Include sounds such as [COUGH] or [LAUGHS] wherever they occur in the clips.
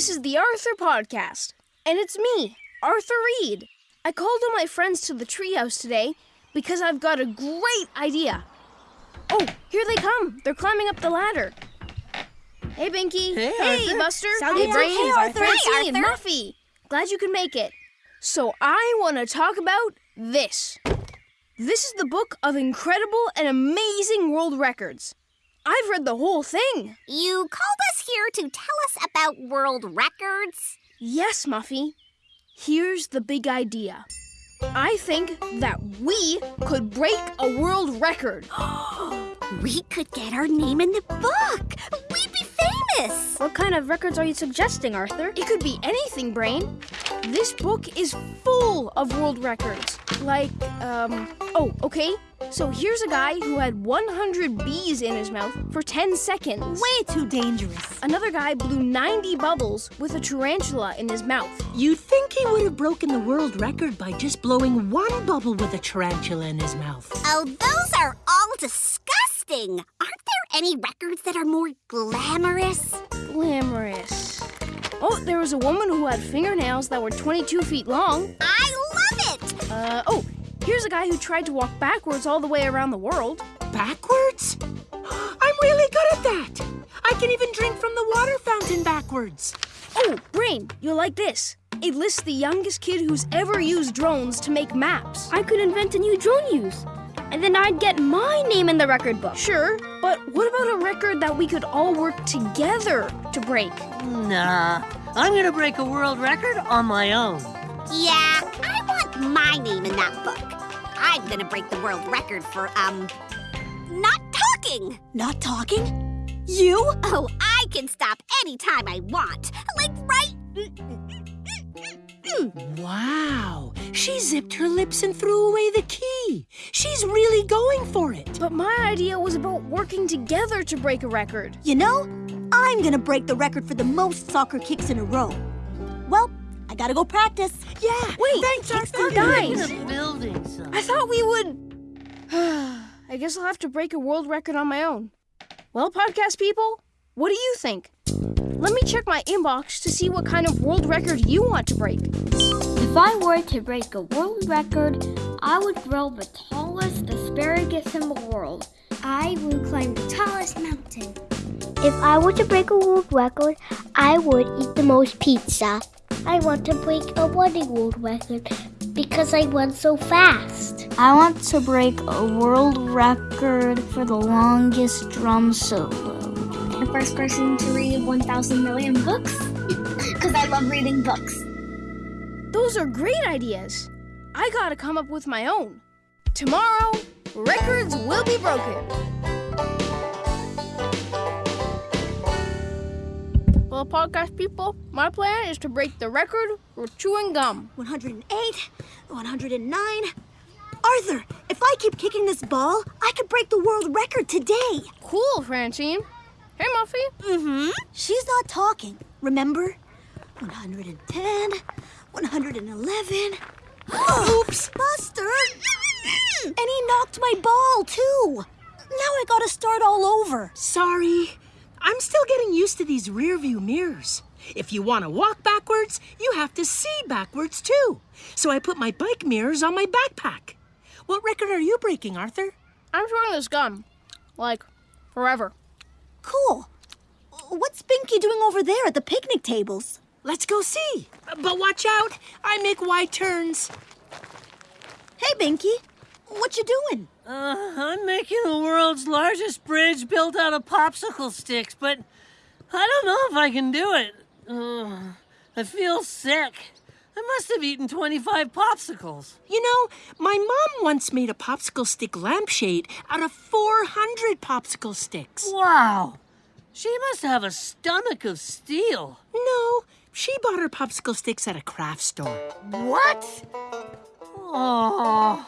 This is the Arthur Podcast, and it's me, Arthur Read. I called all my friends to the treehouse today because I've got a great idea. Oh, here they come. They're climbing up the ladder. Hey, Binky. Hey, Hey, Buster. Hey, Brains. Arthur. Francine, Hey, Arthur. Muffy. Glad you could make it. So I want to talk about this. This is the book of incredible and amazing world records. I've read the whole thing. You called us here to tell us about world records? Yes, Muffy. Here's the big idea. I think that we could break a world record. [GASPS] We could get our name in the book. We'd be famous. What kind of records are you suggesting, Arthur? It could be anything, Brain. This book is full of world records. Like, um, oh, okay. So here's a guy who had 100 bees in his mouth for 10 seconds. Way too dangerous. Another guy blew 90 bubbles with a tarantula in his mouth. You'd think he would have broken the world record by just blowing one bubble with a tarantula in his mouth. Oh, those are all disgusting. Aren't there any records that are more glamorous? Glamorous. Oh, there was a woman who had fingernails that were 22 feet long. I love it. Uh, oh, here's a guy who tried to walk backwards all the way around the world. Backwards? [GASPS] I'm really good at that. I can even drink from the water fountain backwards. Oh, Brain, you'll like this. It lists the youngest kid who's ever used drones to make maps. I could invent a new drone use, and then I'd get my name in the record book. Sure, but what about a record that we could all work together to break? Nah, I'm gonna break a world record on my own. Yeah, I want my name in that book. I'm gonna break the world record for, um, not talking. Not talking? You? Oh, I can stop anytime I want. Like right. [LAUGHS] Wow. She zipped her lips and threw away the key. She's really going for it. But my idea was about working together to break a record. You know, I'm gonna break the record for the most soccer kicks in a row. Well, I gotta go practice. Yeah. Wait, thanks, Arthur. guys. In a building, son. I thought we would. [SIGHS] I guess I'll have to break a world record on my own. Well, podcast people, what do you think? Let me check my inbox to see what kind of world record you want to break. If I were to break a world record, I would grow the tallest asparagus in the world. I would climb the tallest mountain. If I were to break a world record, I would eat the most pizza. I want to break a running world record because I run so fast. I want to break a world record for the longest drum solo. The first person to read 1,000 million books [LAUGHS] because I love reading books. Those are great ideas. I gotta come up with my own. Tomorrow, records will be broken. Well, podcast people, my plan is to break the record for chewing gum. 108, 109. Arthur, if I keep kicking this ball, I could break the world record today. Cool, Francine. Hey, Muffy. Mm-hmm. She's not talking, remember? 110, 111. [GASPS] Oops, Buster! [LAUGHS] and he knocked my ball, too. Now I gotta start all over. Sorry. I'm still getting used to these rear view mirrors. If you want to walk backwards, you have to see backwards too. So I put my bike mirrors on my backpack. What record are you breaking, Arthur? I'm chewing this gum. Like, forever. Cool. What's Binky doing over there at the picnic tables? Let's go see. But watch out, I make wide turns. Hey, Binky. What you doing? Uh, I'm making the world's largest bridge built out of popsicle sticks, but I don't know if I can do it. Uh, I feel sick. I must have eaten 25 popsicles. You know, my mom once made a popsicle stick lampshade out of 400 popsicle sticks. Wow. She must have a stomach of steel. No, she bought her popsicle sticks at a craft store. What? Oh,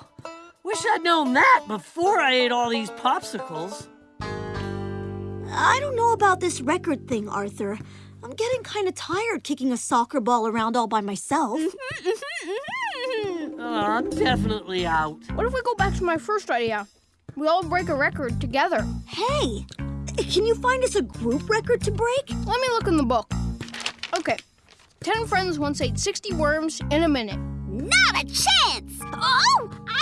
wish I'd known that before I ate all these popsicles. I don't know about this record thing, Arthur. I'm getting kind of tired kicking a soccer ball around all by myself. [LAUGHS] Oh, I'm definitely out. What if we go back to my first idea? We all break a record together. hey, can you find us a group record to break? Let me look in the book. Okay. Ten friends once ate 60 worms in a minute. Not a chance! Oh, I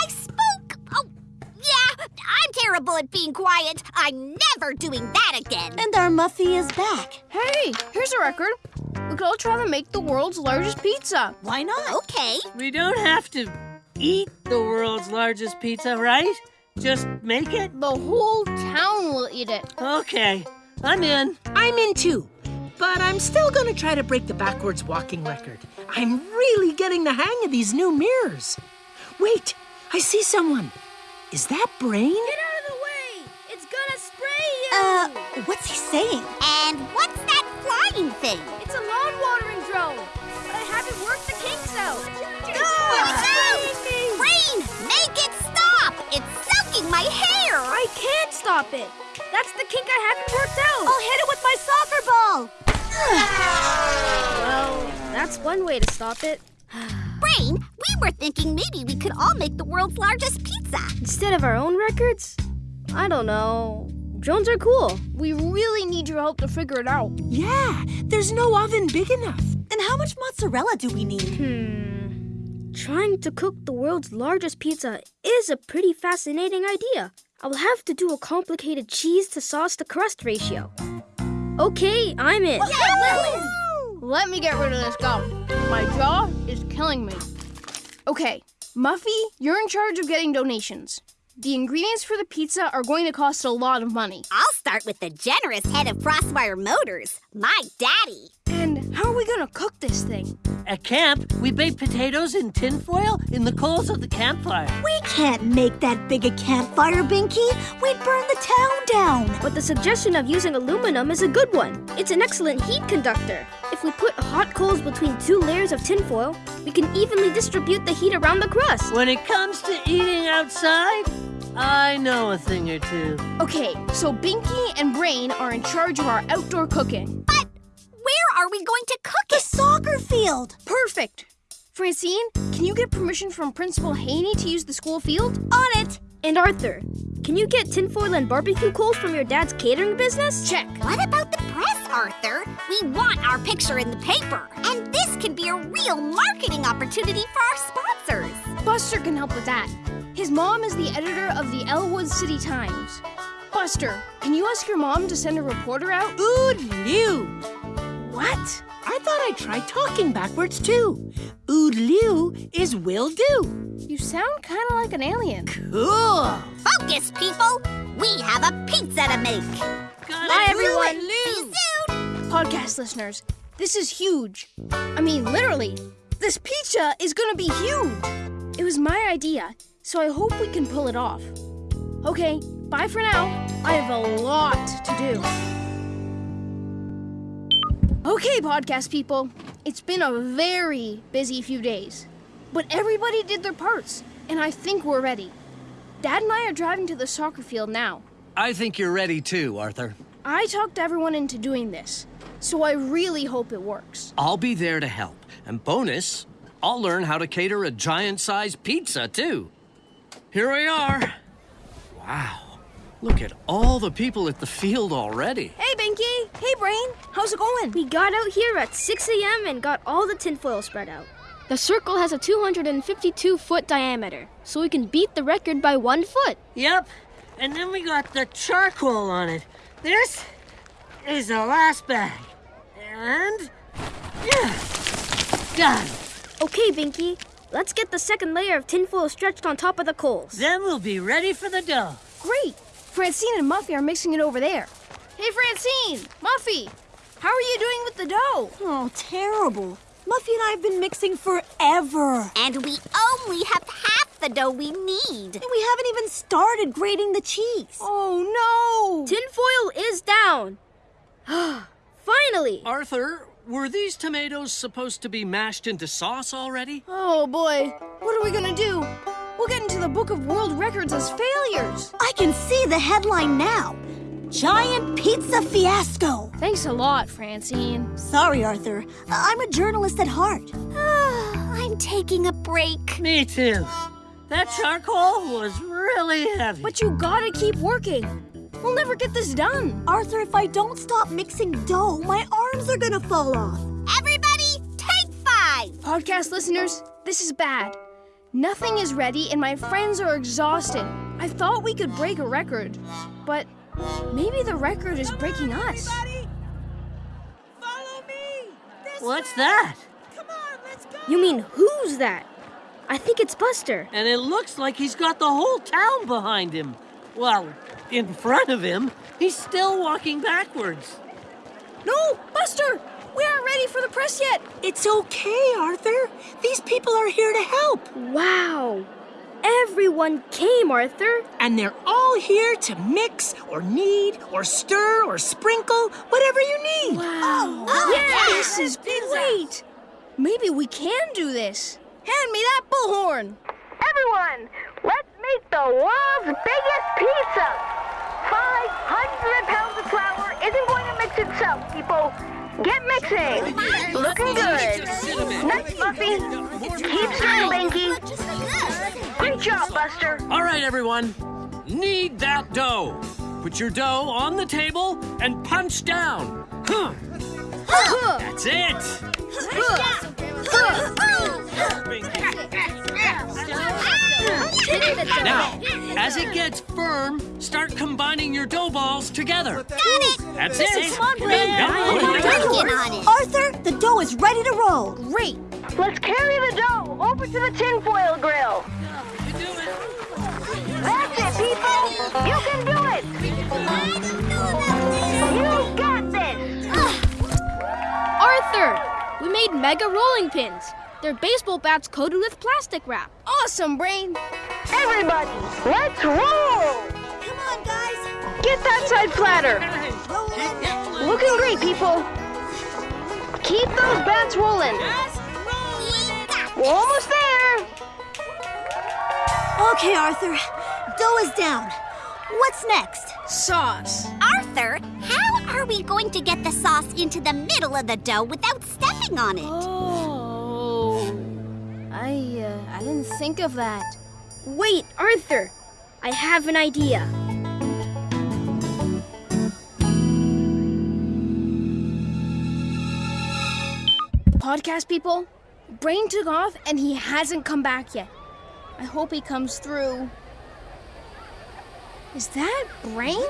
spoke! Yeah, I'm terrible at being quiet. I'm never doing that again. And our Muffy is back. Hey, here's a record. We could all try to make the world's largest pizza. Why not? Okay. We don't have to eat the world's largest pizza, right? Just make it? The whole town will eat it. Okay, I'm in. I'm in too. But I'm still gonna try to break the backwards walking record. I'm really getting the hang of these new mirrors. Wait, I see someone. Is that Brain? Get out of the way! It's gonna spray you! Uh, what's he saying? And what's that flying thing? It's a lawn watering drone, but I haven't worked the kinks out. Rain, make it stop! It's soaking my hair! I can't stop it. That's the kink I haven't worked out. I'll hit it with my soccer ball. Well, that's one way to stop it. [SIGHS] Rain, we were thinking maybe we could all make the world's largest pizza. Instead of our own records? I don't know. Drones are cool. We really need your help to figure it out. Yeah, there's no oven big enough. And how much mozzarella do we need? Hmm. Trying to cook the world's largest pizza is a pretty fascinating idea. I will have to do a complicated cheese to sauce to crust ratio. Okay, I'm in. Let me get rid of this gum. My jaw is killing me. Okay, Muffy, you're in charge of getting donations. The ingredients for the pizza are going to cost a lot of money. I'll start with the generous head of Crosswire Motors, my daddy. And how are we gonna cook this thing? At camp, we bake potatoes in tinfoil in the coals of the campfire. We can't make that big a campfire, Binky. We'd burn the town down. But the suggestion of using aluminum is a good one. It's an excellent heat conductor. If we put hot coals between two layers of tinfoil, we can evenly distribute the heat around the crust. When it comes to eating outside, I know a thing or two. Okay, so Binky and Brain are in charge of our outdoor cooking. But where are we going to cook The it? soccer field. Perfect. Francine, can you get permission from Principal Haney to use the school field? On it. And Arthur, can you get tinfoil and barbecue coals from your dad's catering business? Check. What about the press, Arthur? We want our picture in the paper. And this can be a real marketing opportunity for our sponsors. Buster can help with that. His mom is the editor of the Elwood City Times. Buster, can you ask your mom to send a reporter out? Ood Liu. What? I thought I tried talking backwards too. Ood Liu is will do. You sound kind of like an alien. Cool. Focus, people! We have a pizza to make. Got Bye, it. everyone. See you soon! Podcast listeners, this is huge. I mean, literally, this pizza is gonna be huge. It was my idea, so I hope we can pull it off. Okay, bye for now. I have a lot to do. Okay, podcast people, it's been a very busy few days, but everybody did their parts, and I think we're ready. Dad and I are driving to the soccer field now. I think you're ready too, Arthur. I talked everyone into doing this, so I really hope it works. I'll be there to help. And bonus, I'll learn how to cater a giant sized pizza too. Here we are. Wow. Look at all the people at the field already. Hey, Binky! Hey, Brain! How's it going? We got out here at 6 a.m. and got all the tinfoil spread out. The circle has a 252 foot diameter, so we can beat the record by one foot. Yep. And then we got the charcoal on it. This is the last bag. And. Yeah. Done. Okay, Binky, let's get the second layer of tinfoil stretched on top of the coals. Then we'll be ready for the dough. Great! Francine and Muffy are mixing it over there. Hey, Francine! Muffy! How are you doing with the dough? Oh, terrible. Muffy and I have been mixing forever. And we only have half the dough we need. And we haven't even started grating the cheese. Oh, no! Tinfoil is down. [GASPS] Finally! Arthur, were these tomatoes supposed to be mashed into sauce already? Oh, boy. What are we gonna do? We'll get into the Book of World Records as failures. I can see the headline now. Giant pizza fiasco. Thanks a lot, Francine. Sorry, Arthur. I'm a journalist at heart. Ah, I'm taking a break. Me too. That charcoal was really heavy. But you gotta keep working. We'll never get this done. Arthur, if I don't stop mixing dough, my arms are gonna fall off. Everybody take five! Podcast listeners, this is bad. Nothing is ready and my friends are exhausted. I thought we could break a record, but maybe the record is breaking us. Follow me! This What's that? Come on, let's go! You mean who's that? I think it's Buster. And it looks like he's got the whole town behind him. Well, in front of him. He's still walking backwards. No, Buster! We aren't ready for the press yet. It's okay, Arthur. These people are here to help. Wow. Everyone came, Arthur. And they're all here to mix or knead or stir or sprinkle, whatever you need. Wow. Oh, oh yeah, yeah. this is great. Maybe we can do this. Hand me that bullhorn. Everyone, let's make the world's biggest pizza. 500 pounds of flour isn't going to mix itself, people. Get mixing. Looking good. Nice fluffy. Keep stirring, Binky. Great job, Buster. All right, everyone. Knead that dough. Put your dough on the table and punch down. Huh. That's it. Now, as it gets firm, start combining your dough balls together. Got it! That's it. Come on, Brad. Come on. Working on it. Arthur, the dough is ready to roll. Great. Let's carry the dough over to the tinfoil grill. Arthur! We made mega rolling pins. They're baseball bats coated with plastic wrap. Awesome, Brain. Everybody, let's roll. Come on, guys. Get that side platter! Roll it. Looking great, people. Keep those bats rolling. We're almost there. Okay, Arthur. Dough is down. What's next? Sauce. Arthur, how are we going to get the sauce into the middle of the dough without stepping on it? Oh. I uh, I didn't think of that. Wait, Arthur! I have an idea. Podcast people, Brain took off and he hasn't come back yet. I hope he comes through. Is that Brain?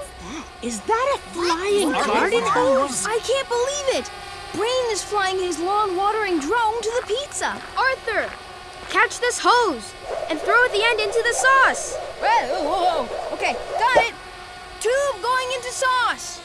Is that a flying garden hose? I can't believe it! Brain is flying his lawn watering drone to the pizza. Arthur! Catch this hose and throw at the end into the sauce. Whoa, whoa, whoa. Okay, got it. Tube going into sauce.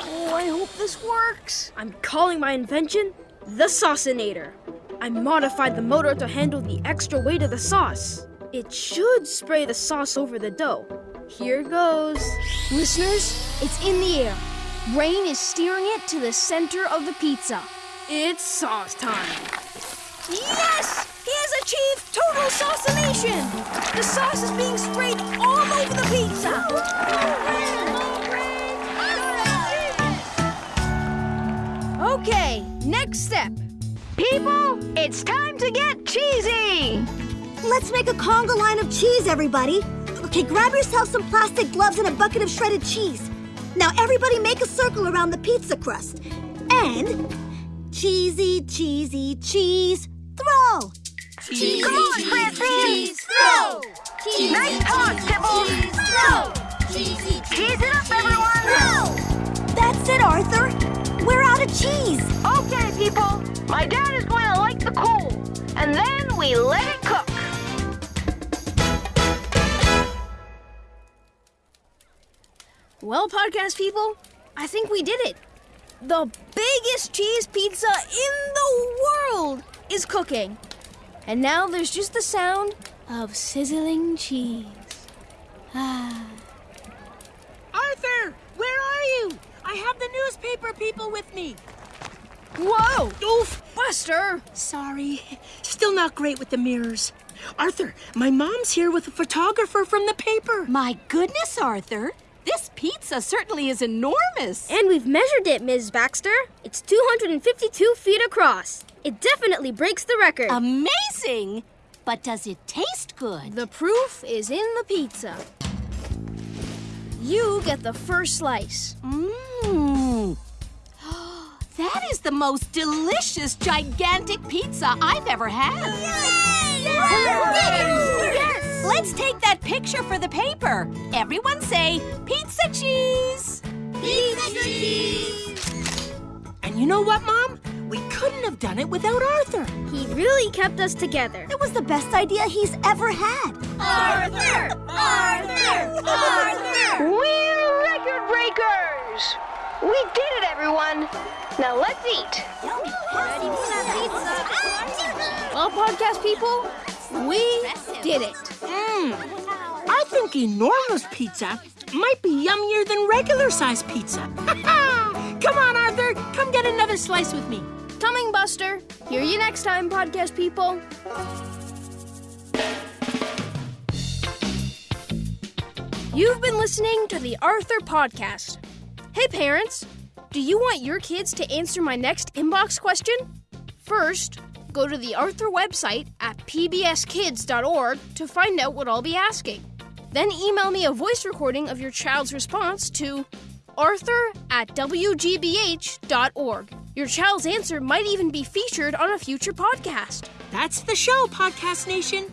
Oh, I hope this works. I'm calling my invention the Saucinator. I modified the motor to handle the extra weight of the sauce. It should spray the sauce over the dough. Here goes. Listeners, it's in the air. Brain is steering it to the center of the pizza. It's sauce time. Yes! He has achieved total saucination! The sauce is being sprayed all over the pizza! Okay, next step. People, it's time to get cheesy. Let's make a conga line of cheese, everybody. Okay, grab yourself some plastic gloves and a bucket of shredded cheese. Now, everybody make a circle around the pizza crust. And cheesy, cheesy, cheese, throw. Cheesy, Come on, Francie. cheese, throw. Cheesy, Nice talk, Tibble. cheese, throw. Cheesy, Cheese it up, everyone. throw. That's it, Arthur. We're out of cheese. Okay, people. My dad is going to light the coal, and then we let it Well, podcast people, I think we did it. The biggest cheese pizza in the world is cooking. And now there's just the sound of sizzling cheese. Ah. Arthur, where are you? I have the newspaper people with me. Whoa! Oof! Buster! Sorry. Still not great with the mirrors. Arthur, my mom's here with a photographer from the paper. My goodness, Arthur. This pizza certainly is enormous. And we've measured it, Ms. Baxter. It's 252 feet across. It definitely breaks the record. Amazing! But does it taste good? The proof is in the pizza. You get the first slice. Mmm. [GASPS] That is the most delicious, gigantic pizza I've ever had. Yes! Let's take that picture for the paper. Everyone say, pizza cheese! Pizza cheese! And you know what, Mom? We couldn't have done it without Arthur. He really kept us together. It was the best idea he's ever had. Arthur! Arthur! Arthur! We're record breakers! We did it, everyone! Now let's eat! Well, podcast people, we did it. Mmm. I think enormous pizza might be yummier than regular sized pizza. [LAUGHS] come on, Arthur. Come get another slice with me. Coming, Buster. Hear you next time, podcast people. You've been listening to the Arthur Podcast. Hey, parents, do you want your kids to answer my next inbox question? First, go to the Arthur website at pbskids.org to find out what I'll be asking. Then email me a voice recording of your child's response to arthur at wgbh.org. Your child's answer might even be featured on a future podcast. That's the show, Podcast Nation.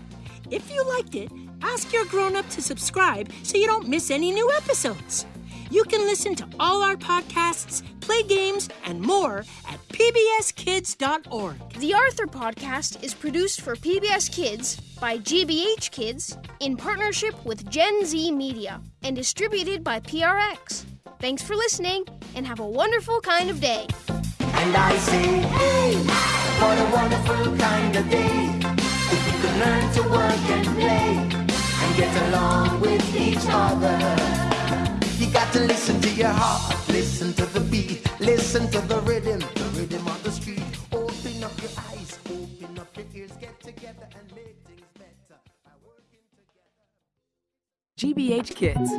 If you liked it, ask your grown up to subscribe so you don't miss any new episodes. You can listen to all our podcasts, play games, and more at pbskids.org. The Arthur Podcast is produced for PBS Kids by GBH Kids in partnership with Gen Z Media and distributed by PRX. Thanks for listening and have a wonderful kind of day. And I say, hey, what a wonderful kind of day. If you can learn to work and play and get along with each other. Got to listen to your heart, listen to the beat, listen to the rhythm, the rhythm the street. Open up your eyes, open up your ears, get together and make things better by working together. GBH Kids.